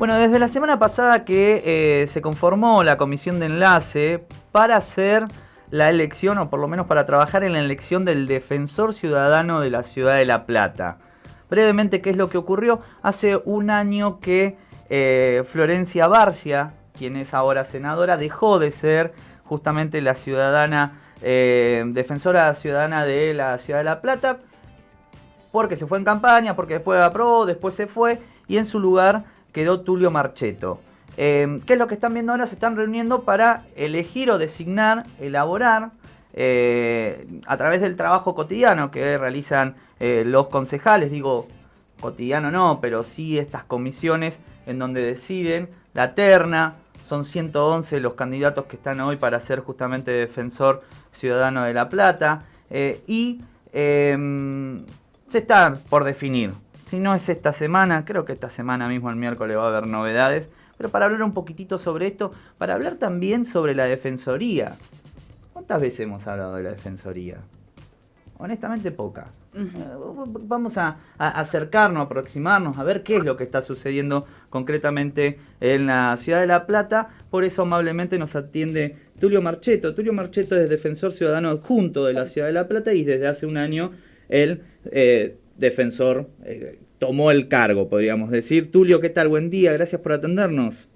Bueno, desde la semana pasada que eh, se conformó la comisión de enlace para hacer la elección, o por lo menos para trabajar en la elección del defensor ciudadano de la ciudad de La Plata. Brevemente, ¿qué es lo que ocurrió? Hace un año que eh, Florencia Barcia, quien es ahora senadora, dejó de ser justamente la ciudadana, eh, defensora ciudadana de la ciudad de La Plata, porque se fue en campaña, porque después aprobó, después se fue, y en su lugar quedó Tulio Marcheto. Eh, ¿Qué es lo que están viendo ahora? Se están reuniendo para elegir o designar, elaborar, eh, a través del trabajo cotidiano que realizan eh, los concejales, digo, cotidiano no, pero sí estas comisiones en donde deciden la terna, son 111 los candidatos que están hoy para ser justamente defensor ciudadano de La Plata, y se está por definir si no es esta semana, creo que esta semana mismo, el miércoles, va a haber novedades. Pero para hablar un poquitito sobre esto, para hablar también sobre la Defensoría. ¿Cuántas veces hemos hablado de la Defensoría? Honestamente pocas. Vamos a, acercarnos, a aproximarnos, a ver qué es lo que está sucediendo concretamente en la ciudad de La Plata. Por eso amablemente nos atiende Tulio Marcheto. Tulio Marcheto es defensor ciudadano adjunto de la ciudad de La Plata y desde hace un año él eh, defensor eh, tomó el cargo, podríamos decir. Tulio, ¿qué tal? Buen día, gracias por atendernos.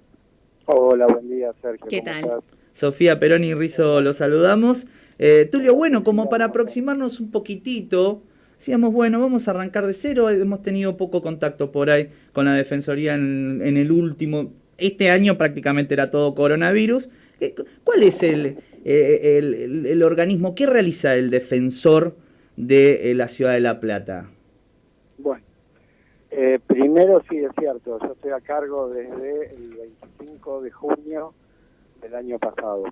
Hola, buen día, Sergio. ¿Qué tal? Sofía Perón y Rizo, los saludamos. Eh, Tulio, bueno, como para aproximarnos un poquitito, decíamos, bueno, vamos a arrancar de cero, hemos tenido poco contacto por ahí con la Defensoría en, el último, este año prácticamente era todo coronavirus. Eh, ¿Cuál es el, el, el organismo, qué realiza el defensor de la ciudad de La Plata? Primero sí es cierto, yo estoy a cargo desde el 25 de junio del año pasado.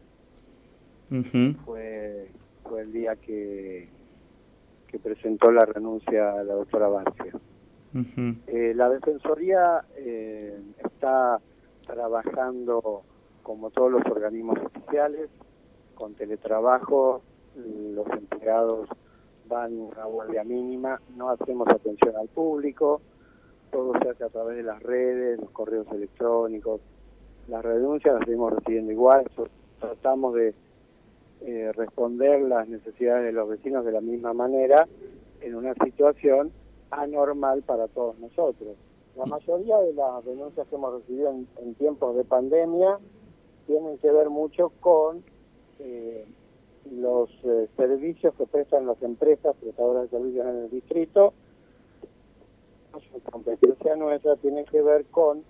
fue, fue el día que, que presentó la renuncia a la doctora Barcia. Eh, la Defensoría eh, está trabajando como todos los organismos oficiales, con teletrabajo, los empleados van a guardia mínima, no hacemos atención al público, todo se hace a través de las redes, los correos electrónicos, las renuncias las seguimos recibiendo igual, tratamos de eh, responder las necesidades de los vecinos de la misma manera en una situación anormal para todos nosotros. La mayoría de las denuncias que hemos recibido en, tiempos de pandemia tienen que ver mucho con eh, los eh, servicios que prestan las empresas prestadoras de servicios en el distrito su competencia nuestra tiene que ver con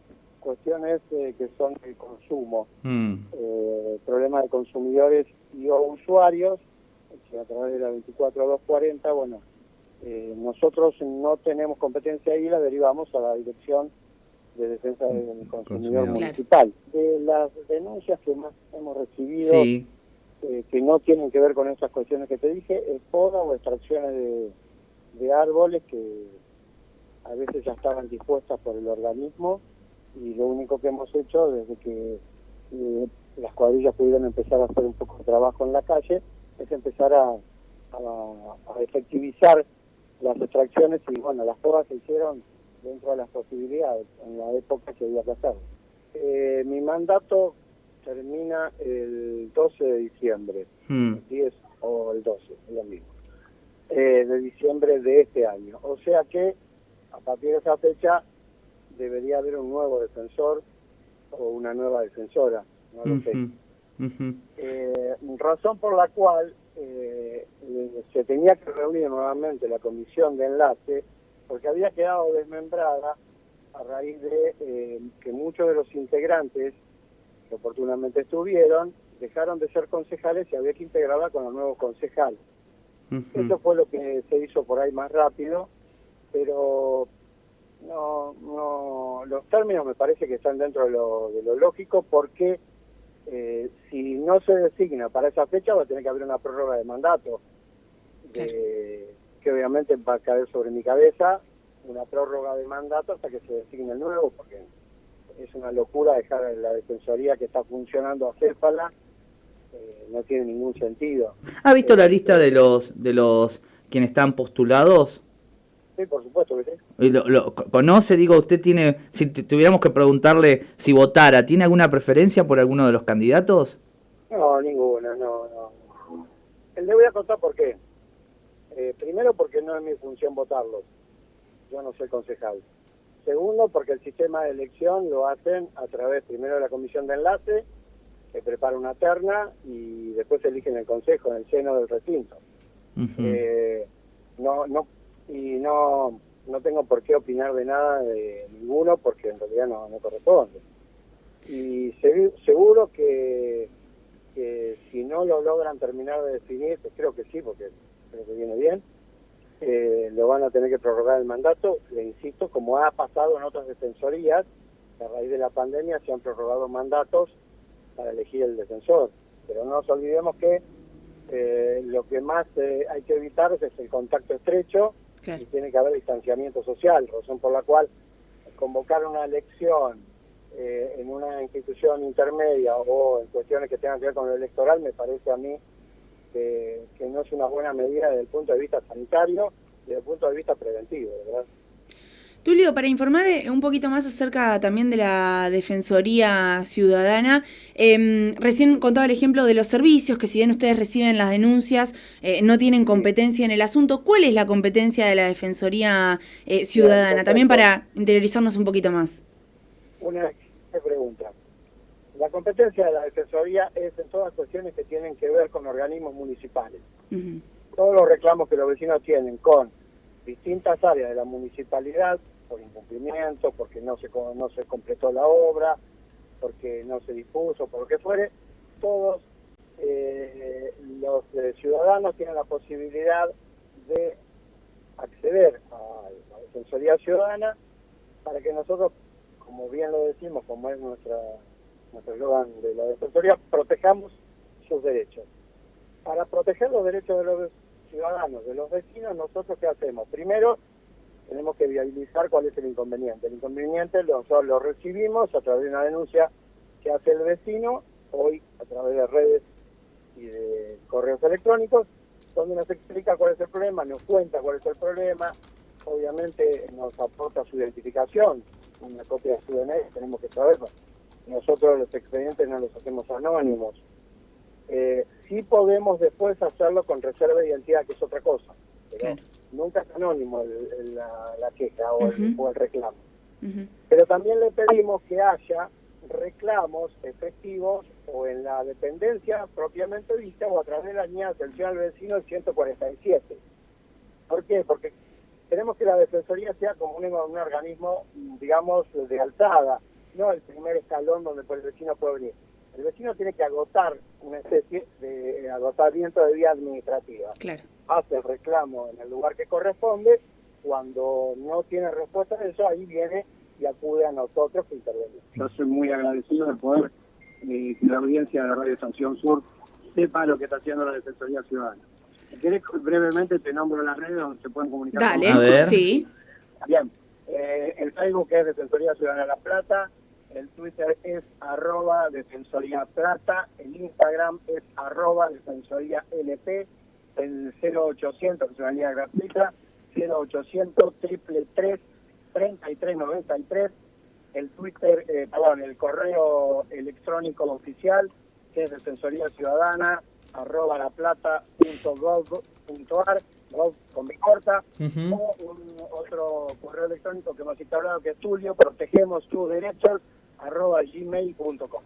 cuestiones eh, que son el consumo, mm. eh, problemas de consumidores y o usuarios, a través de la 24240, bueno, eh, nosotros no tenemos competencia ahí, la derivamos a la Dirección de Defensa del Consumidor Municipal. De las denuncias que más hemos recibido, que no tienen que ver con esas cuestiones que te dije, es poda o extracciones de, de árboles que a veces ya estaban dispuestas por el organismo y lo único que hemos hecho desde que eh, las cuadrillas pudieron empezar a hacer un poco de trabajo en la calle es empezar a, a, efectivizar las extracciones y bueno, las pruebas se hicieron dentro de las posibilidades en la época que había que hacer. Eh, mi mandato termina el 12 de diciembre, hmm. el 10 o el 12, es lo mismo, eh, de diciembre de este año. O sea que partir de esa fecha debería haber un nuevo defensor o una nueva defensora, no lo sé. Eh, razón por la cual eh, se tenía que reunir nuevamente la comisión de enlace, porque había quedado desmembrada a raíz de eh, que muchos de los integrantes que oportunamente estuvieron dejaron de ser concejales y había que integrarla con los nuevos concejales. Eso fue lo que se hizo por ahí más rápido pero no, no, los términos me parece que están dentro de lo, de lo lógico porque eh, si no se designa para esa fecha va a tener que haber una prórroga de mandato que obviamente va a caer sobre mi cabeza una prórroga de mandato hasta que se designe el nuevo porque es una locura dejar la defensoría que está funcionando a Cépala eh, no tiene ningún sentido. ¿ha visto la eh, lista de los de los quienes están postulados Sí, por supuesto que sí. Lo, lo, ¿Conoce, digo, usted tiene, si tuviéramos que preguntarle si votara, ¿tiene alguna preferencia por alguno de los candidatos? No, ninguna, no, no. Le voy a contar por qué. Eh, primero porque no es mi función votarlos. Yo no soy concejal. Segundo porque el sistema de elección lo hacen a través primero de la comisión de enlace, que prepara una terna y después eligen el consejo en el seno del recinto. eh, no, no y no, no tengo por qué opinar de nada de ninguno porque en realidad no, no corresponde. Y seguro que, que, si no lo logran terminar de definir, creo que sí, porque creo que viene bien, eh, lo van a tener que prorrogar el mandato, le insisto, como ha pasado en otras defensorías, a raíz de la pandemia se han prorrogado mandatos para elegir el defensor. Pero no nos olvidemos que eh, lo que más eh, hay que evitar es el contacto estrecho y tiene que haber distanciamiento social, razón por la cual convocar una elección eh, en una institución intermedia o en cuestiones que tengan que ver con lo electoral me parece a mí que, que no es una buena medida desde el punto de vista sanitario y desde el punto de vista preventivo, ¿verdad? Tulio, para informar eh, un poquito más acerca también de la Defensoría Ciudadana, eh, recién contaba el ejemplo de los servicios, que si bien ustedes reciben las denuncias, eh, no tienen competencia en el asunto. ¿Cuál es la competencia de la Defensoría eh, Ciudadana? También para interiorizarnos un poquito más. Una pregunta. La competencia de la Defensoría es en todas cuestiones que tienen que ver con organismos municipales. Todos los reclamos que los vecinos tienen con distintas áreas de la municipalidad por incumplimiento, porque no se, no se completó la obra, porque no se dispuso, por lo que fuere, todos eh, los eh, ciudadanos tienen la posibilidad de acceder a la Defensoría Ciudadana para que nosotros, como bien lo decimos, como es nuestra nuestro eslogan de la Defensoría, protejamos sus derechos. Para proteger los derechos de los ciudadanos, de los vecinos, nosotros qué hacemos? Primero, tenemos que viabilizar cuál es el inconveniente. El inconveniente lo recibimos a través de una denuncia que hace el vecino, hoy a través de redes y de correos electrónicos, donde nos explica cuál es el problema, nos cuenta cuál es el problema, obviamente nos aporta su identificación, una copia de su DNI, tenemos que saberlo. Nosotros los expedientes no los hacemos anónimos. Eh, sí podemos después hacerlo con reserva de identidad, que es otra anónimo la, queja o, el, reclamo. Pero también le pedimos que haya reclamos efectivos o en la dependencia propiamente vista o a través de la línea de atención al vecino el 147. ¿Por qué? Porque queremos que la Defensoría sea como un, un organismo, digamos, de alzada, no el primer escalón donde el vecino puede venir. El vecino tiene que agotar una especie de agotamiento de vía administrativa. Claro. Hace el reclamo en el lugar que corresponde. Cuando no tiene respuesta a eso, ahí viene y acude a nosotros que intervenimos. Yo soy muy agradecido de poder eh, que la audiencia de la Radio Sanción Sur sepa lo que está haciendo la Defensoría Ciudadana. Si querés, brevemente te nombro las redes donde se pueden comunicar. Dale, a ver. sí. Bien, eh, el Facebook es Defensoría Ciudadana La Plata, el Twitter es arroba Defensoría Plata, el Instagram es arroba Defensoría LP, el 0800, que es una línea gratuita, 0800 triple 3393, el Twitter, eh, perdón, el correo electrónico oficial, que es Defensoría Ciudadana, arroba la plata punto gov punto ar, gov con mi corta, o un, otro correo electrónico que hemos instaurado que es Tulio, protegemos tus derechos, arroba gmail.com.